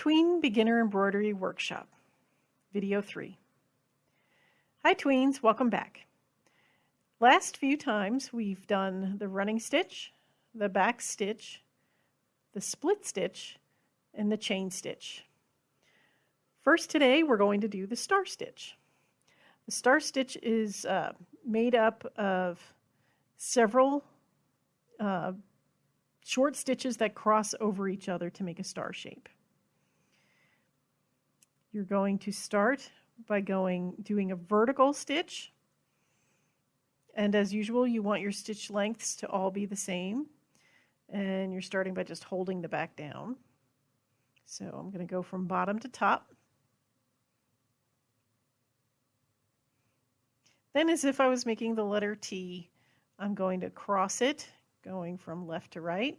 Tween Beginner Embroidery Workshop, Video 3. Hi Tweens, welcome back. Last few times we've done the running stitch, the back stitch, the split stitch, and the chain stitch. First today we're going to do the star stitch. The star stitch is uh, made up of several uh, short stitches that cross over each other to make a star shape. You're going to start by going doing a vertical stitch. And as usual, you want your stitch lengths to all be the same. And you're starting by just holding the back down. So I'm going to go from bottom to top. Then as if I was making the letter T, I'm going to cross it, going from left to right.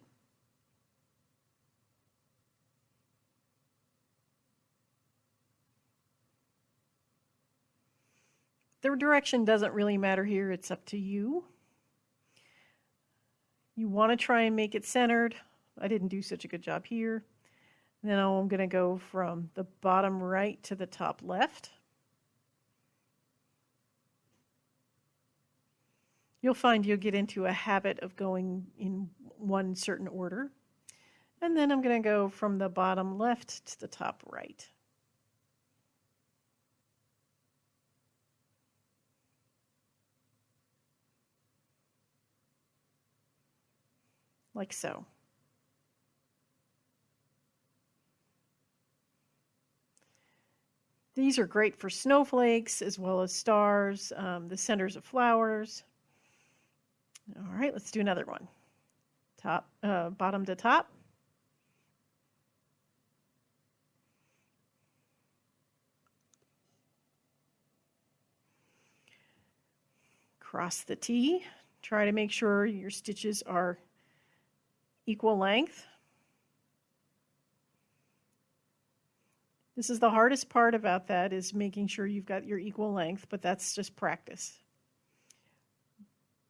The direction doesn't really matter here, it's up to you. You want to try and make it centered. I didn't do such a good job here. Then I'm going to go from the bottom right to the top left. You'll find you'll get into a habit of going in one certain order. And then I'm going to go from the bottom left to the top right. Like so. These are great for snowflakes as well as stars, um, the centers of flowers. All right, let's do another one. Top, uh, bottom to top. Cross the T. Try to make sure your stitches are equal length. This is the hardest part about that is making sure you've got your equal length, but that's just practice.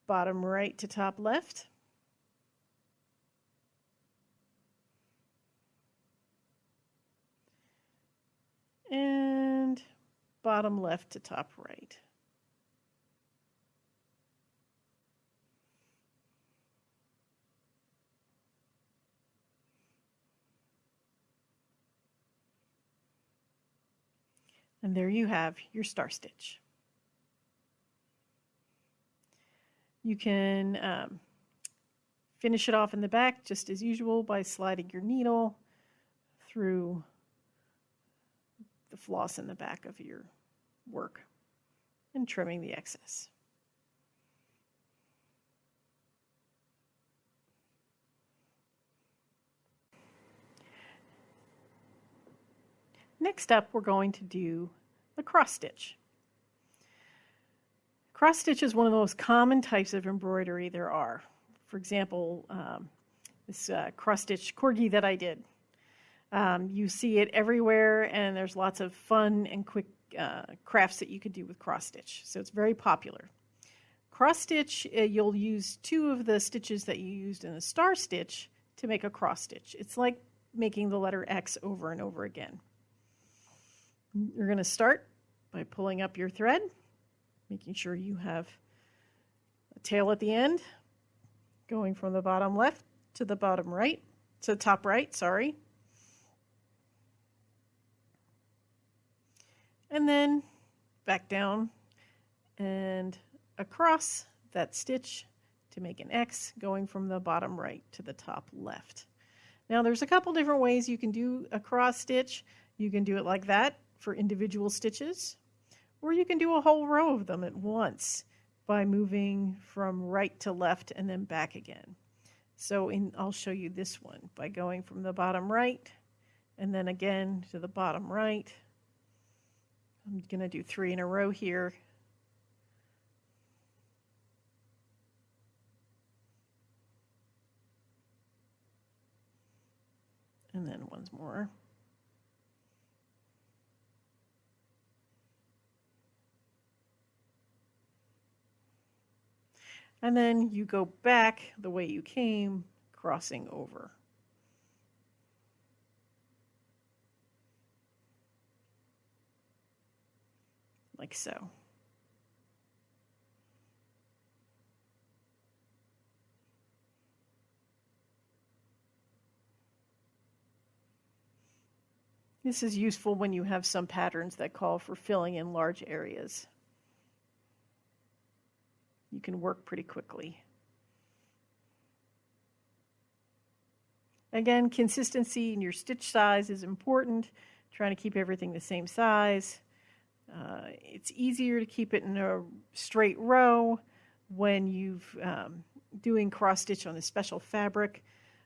Bottom right to top left. And bottom left to top right. And there you have your star stitch. You can um, finish it off in the back just as usual by sliding your needle through the floss in the back of your work and trimming the excess. Next up, we're going to do cross stitch. Cross stitch is one of the most common types of embroidery there are. For example, um, this uh, cross stitch corgi that I did. Um, you see it everywhere, and there's lots of fun and quick uh, crafts that you could do with cross stitch. So it's very popular. Cross stitch, uh, you'll use two of the stitches that you used in the star stitch to make a cross stitch. It's like making the letter X over and over again. You're going to start by pulling up your thread, making sure you have a tail at the end, going from the bottom left to the bottom right, to the top right, sorry. And then back down and across that stitch to make an X going from the bottom right to the top left. Now there's a couple different ways you can do a cross stitch. You can do it like that for individual stitches, or you can do a whole row of them at once by moving from right to left and then back again. So in, I'll show you this one by going from the bottom right and then again to the bottom right. I'm going to do three in a row here. And then once more. and then you go back the way you came, crossing over. Like so. This is useful when you have some patterns that call for filling in large areas. You can work pretty quickly. Again, consistency in your stitch size is important. Trying to keep everything the same size. Uh, it's easier to keep it in a straight row when you've um, doing cross stitch on a special fabric.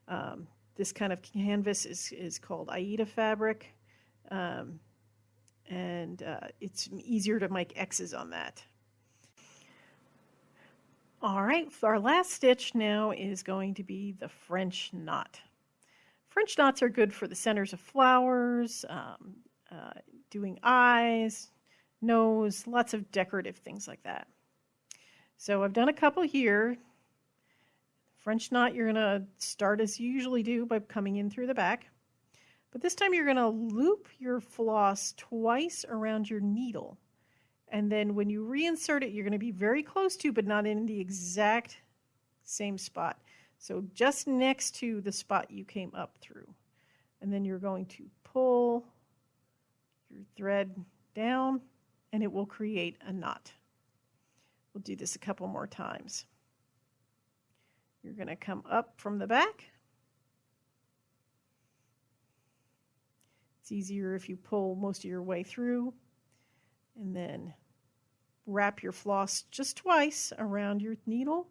Um, this kind of canvas is, is called Aida fabric. Um, and uh, it's easier to make X's on that. All right, our last stitch now is going to be the French knot. French knots are good for the centers of flowers, um, uh, doing eyes, nose, lots of decorative things like that. So I've done a couple here. French knot you're going to start as you usually do by coming in through the back. But this time you're going to loop your floss twice around your needle. And then when you reinsert it, you're going to be very close to, but not in the exact same spot. So just next to the spot you came up through. And then you're going to pull your thread down and it will create a knot. We'll do this a couple more times. You're going to come up from the back It's easier if you pull most of your way through and then wrap your floss just twice around your needle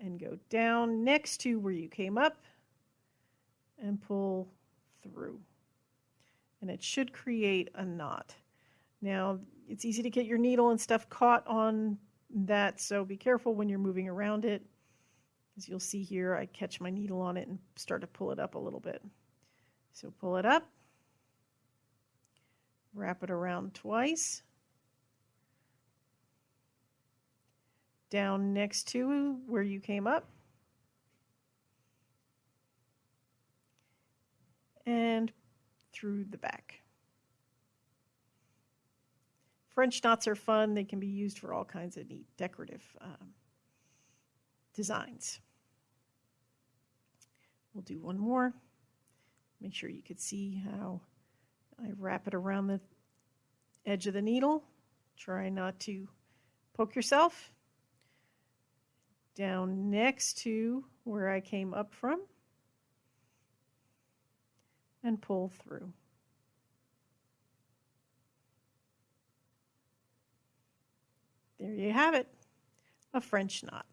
and go down next to where you came up and pull through. And it should create a knot. Now, it's easy to get your needle and stuff caught on that, so be careful when you're moving around it. As you'll see here, I catch my needle on it and start to pull it up a little bit. So pull it up Wrap it around twice. Down next to where you came up. And through the back. French knots are fun. They can be used for all kinds of neat decorative um, designs. We'll do one more. Make sure you could see how I wrap it around the edge of the needle. Try not to poke yourself. Down next to where I came up from. And pull through. There you have it, a French knot.